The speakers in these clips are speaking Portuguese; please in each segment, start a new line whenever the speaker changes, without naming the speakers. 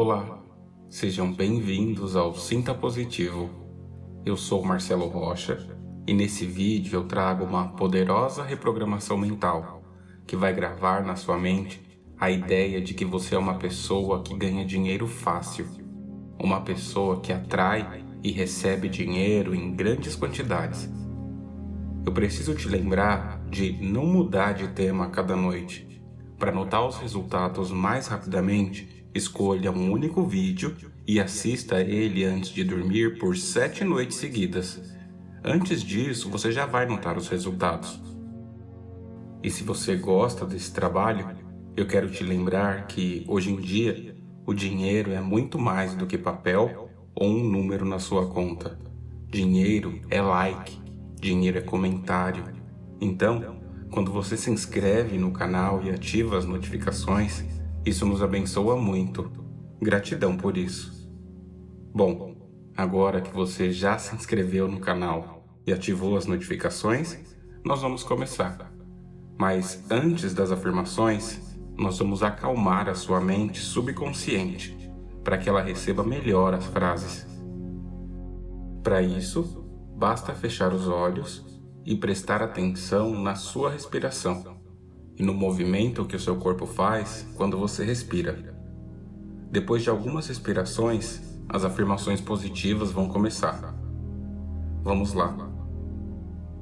Olá, sejam bem-vindos ao Sinta Positivo. Eu sou Marcelo Rocha e nesse vídeo eu trago uma poderosa reprogramação mental que vai gravar na sua mente a ideia de que você é uma pessoa que ganha dinheiro fácil, uma pessoa que atrai e recebe dinheiro em grandes quantidades. Eu preciso te lembrar de não mudar de tema a cada noite. Para notar os resultados mais rapidamente, Escolha um único vídeo e assista ele antes de dormir por sete noites seguidas. Antes disso, você já vai notar os resultados. E se você gosta desse trabalho, eu quero te lembrar que, hoje em dia, o dinheiro é muito mais do que papel ou um número na sua conta. Dinheiro é like, dinheiro é comentário. Então, quando você se inscreve no canal e ativa as notificações, isso nos abençoa muito. Gratidão por isso. Bom, agora que você já se inscreveu no canal e ativou as notificações, nós vamos começar. Mas antes das afirmações, nós vamos acalmar a sua mente subconsciente para que ela receba melhor as frases. Para isso, basta fechar os olhos e prestar atenção na sua respiração e no movimento que o seu corpo faz quando você respira. Depois de algumas respirações, as afirmações positivas vão começar. Vamos lá.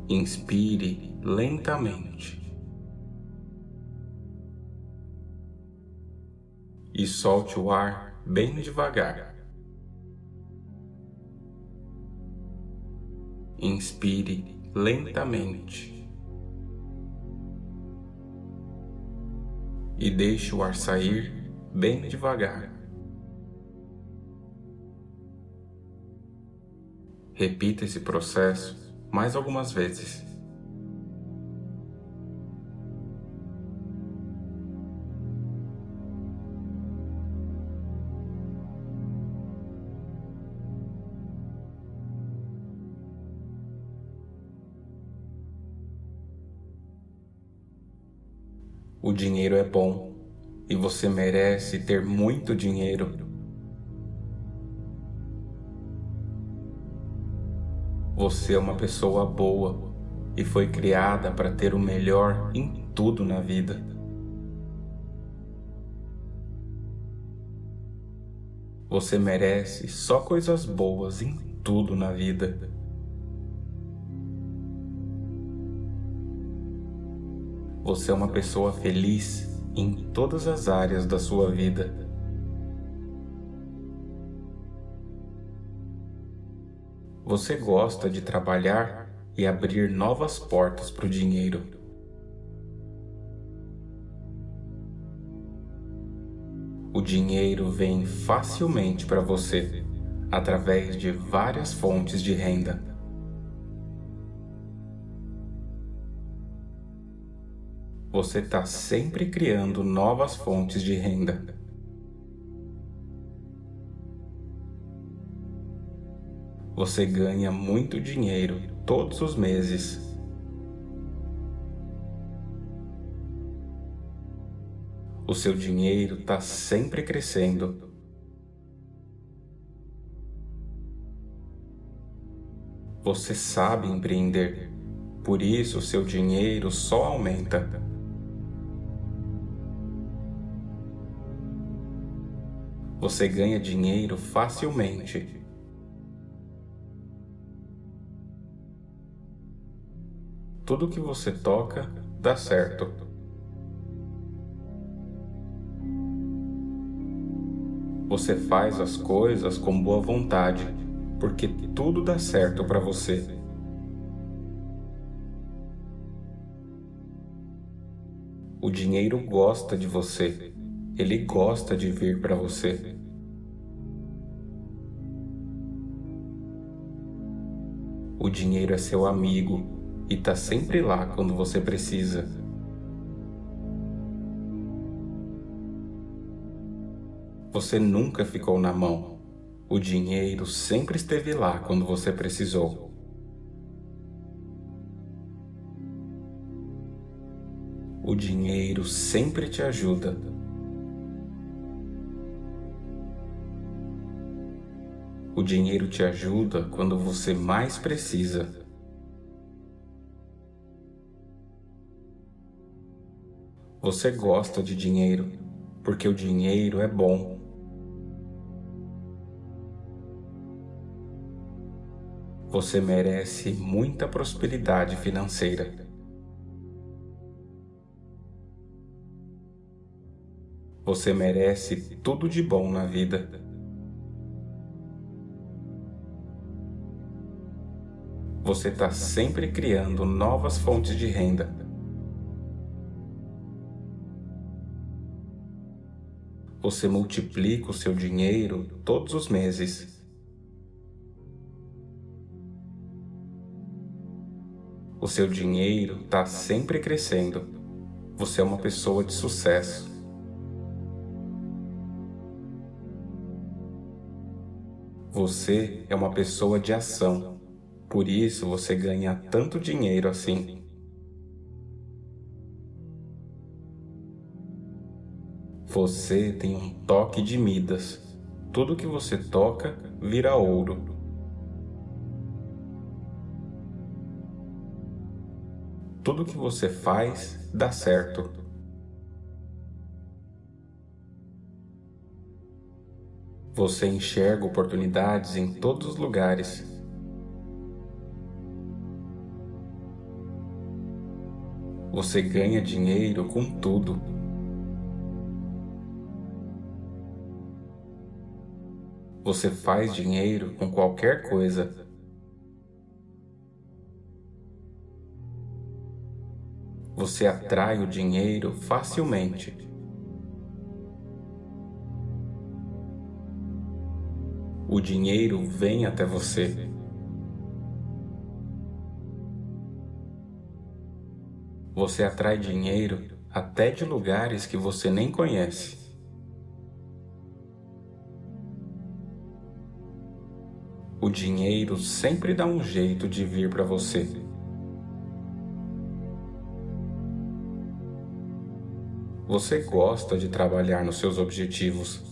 Inspire lentamente. E solte o ar bem devagar. Inspire lentamente. E deixe o ar sair bem devagar. Repita esse processo mais algumas vezes. Dinheiro é bom e você merece ter muito dinheiro. Você é uma pessoa boa e foi criada para ter o melhor em tudo na vida. Você merece só coisas boas em tudo na vida. Você é uma pessoa feliz em todas as áreas da sua vida. Você gosta de trabalhar e abrir novas portas para o dinheiro. O dinheiro vem facilmente para você através de várias fontes de renda. Você está sempre criando novas fontes de renda. Você ganha muito dinheiro todos os meses. O seu dinheiro está sempre crescendo. Você sabe empreender, por isso seu dinheiro só aumenta. Você ganha dinheiro facilmente. Tudo que você toca dá certo. Você faz as coisas com boa vontade, porque tudo dá certo para você. O dinheiro gosta de você. Ele gosta de vir para você. O dinheiro é seu amigo e está sempre lá quando você precisa. Você nunca ficou na mão. O dinheiro sempre esteve lá quando você precisou. O dinheiro sempre te ajuda O dinheiro te ajuda quando você mais precisa. Você gosta de dinheiro porque o dinheiro é bom. Você merece muita prosperidade financeira. Você merece tudo de bom na vida. Você está sempre criando novas fontes de renda. Você multiplica o seu dinheiro todos os meses. O seu dinheiro está sempre crescendo. Você é uma pessoa de sucesso. Você é uma pessoa de ação. Por isso você ganha tanto dinheiro assim. Você tem um toque de Midas. Tudo que você toca vira ouro. tudo que você faz dá certo. Você enxerga oportunidades em todos os lugares. Você ganha dinheiro com tudo. Você faz dinheiro com qualquer coisa. você atrai o dinheiro facilmente. O dinheiro vem até você. Você atrai dinheiro até de lugares que você nem conhece. O dinheiro sempre dá um jeito de vir para você. Você gosta de trabalhar nos seus objetivos,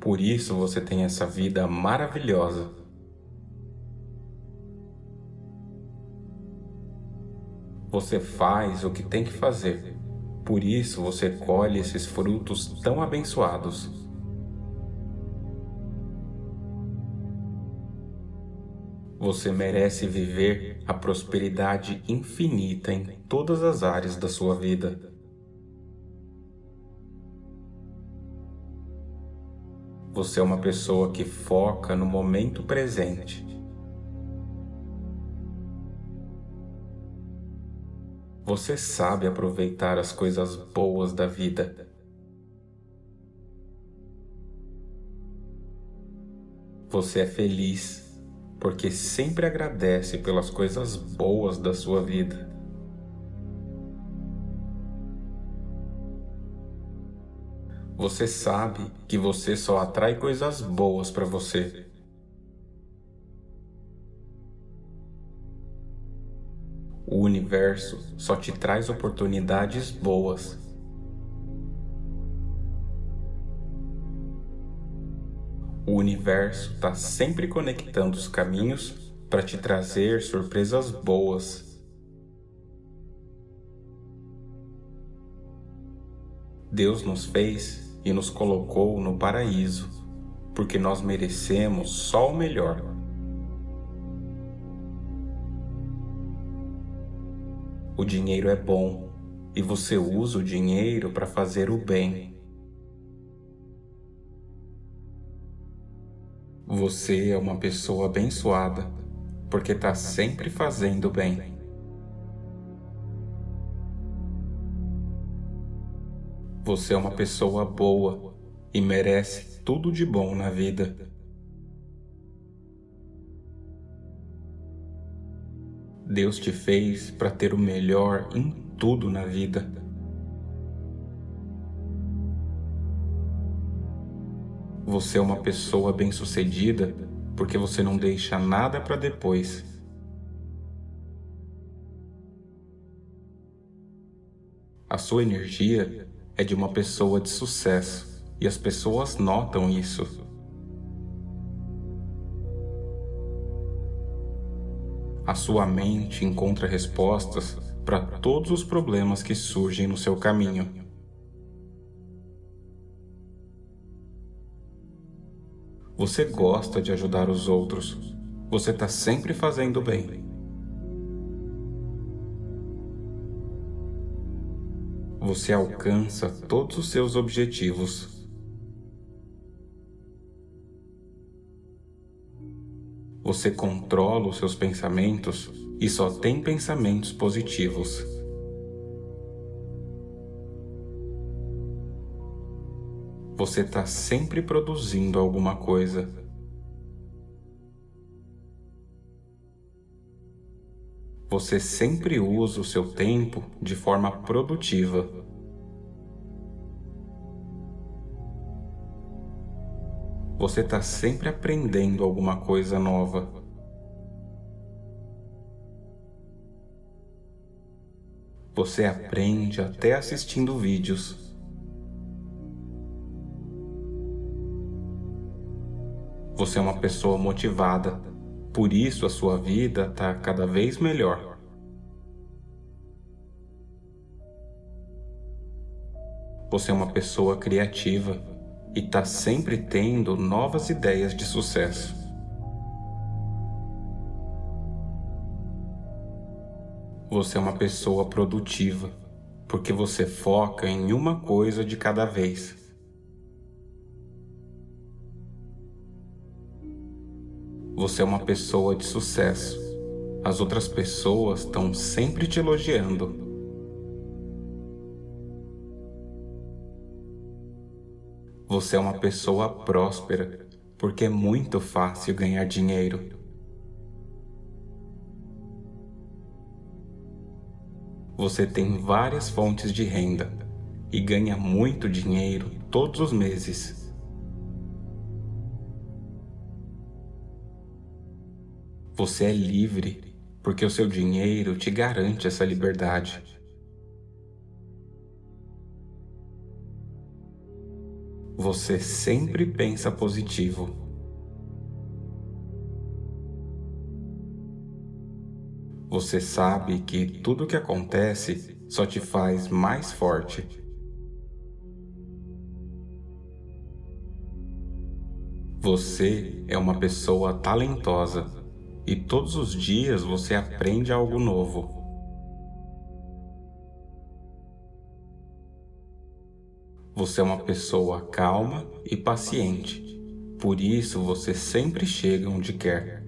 por isso você tem essa vida maravilhosa. Você faz o que tem que fazer, por isso você colhe esses frutos tão abençoados. Você merece viver a prosperidade infinita em todas as áreas da sua vida. Você é uma pessoa que foca no momento presente. Você sabe aproveitar as coisas boas da vida. Você é feliz porque sempre agradece pelas coisas boas da sua vida. Você sabe que você só atrai coisas boas para você. Universo só te traz oportunidades boas. O universo está sempre conectando os caminhos para te trazer surpresas boas. Deus nos fez e nos colocou no paraíso, porque nós merecemos só o melhor. O dinheiro é bom e você usa o dinheiro para fazer o bem. Você é uma pessoa abençoada porque está sempre fazendo bem. Você é uma pessoa boa e merece tudo de bom na vida. Deus te fez para ter o melhor em tudo na vida. Você é uma pessoa bem-sucedida porque você não deixa nada para depois. A sua energia é de uma pessoa de sucesso e as pessoas notam isso. A sua mente encontra respostas para todos os problemas que surgem no seu caminho. Você gosta de ajudar os outros. Você está sempre fazendo bem. Você alcança todos os seus objetivos. Você controla os seus pensamentos e só tem pensamentos positivos. você está sempre produzindo alguma coisa. Você sempre usa o seu tempo de forma produtiva. Você está sempre aprendendo alguma coisa nova. Você aprende até assistindo vídeos. Você é uma pessoa motivada, por isso a sua vida está cada vez melhor. Você é uma pessoa criativa e está sempre tendo novas ideias de sucesso. Você é uma pessoa produtiva, porque você foca em uma coisa de cada vez. Você é uma pessoa de sucesso. As outras pessoas estão sempre te elogiando. Você é uma pessoa próspera, porque é muito fácil ganhar dinheiro. Você tem várias fontes de renda e ganha muito dinheiro todos os meses. Você é livre, porque o seu dinheiro te garante essa liberdade. Você sempre pensa positivo. Você sabe que tudo que acontece só te faz mais forte. Você é uma pessoa talentosa e todos os dias você aprende algo novo. Você é uma pessoa calma e paciente, por isso você sempre chega onde quer.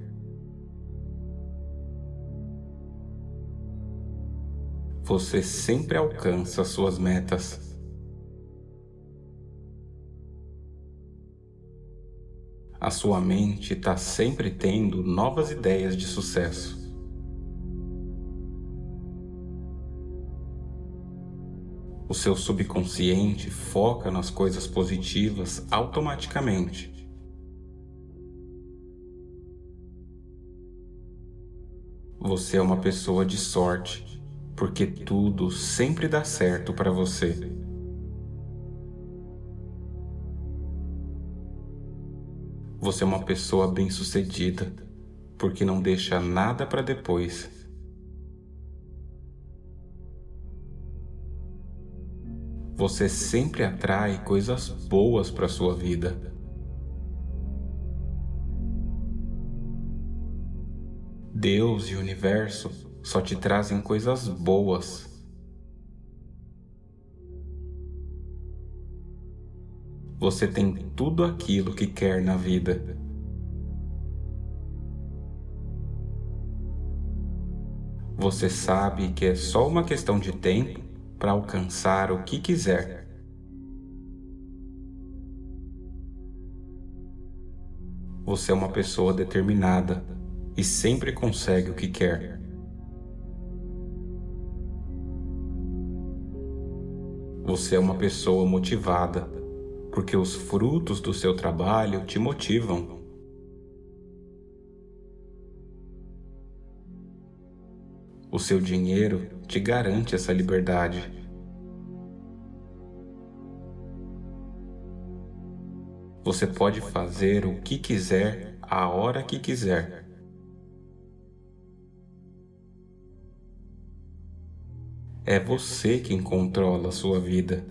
Você sempre alcança suas metas. a sua mente está sempre tendo novas ideias de sucesso. O seu subconsciente foca nas coisas positivas automaticamente. Você é uma pessoa de sorte, porque tudo sempre dá certo para você. Você é uma pessoa bem-sucedida, porque não deixa nada para depois. Você sempre atrai coisas boas para sua vida. Deus e o universo só te trazem coisas boas você tem tudo aquilo que quer na vida. Você sabe que é só uma questão de tempo para alcançar o que quiser. Você é uma pessoa determinada e sempre consegue o que quer. Você é uma pessoa motivada porque os frutos do seu trabalho te motivam. O seu dinheiro te garante essa liberdade. Você pode fazer o que quiser, a hora que quiser. É você quem controla a sua vida.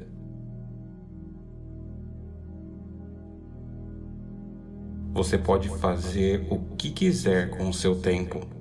Você pode fazer o que quiser com o seu tempo.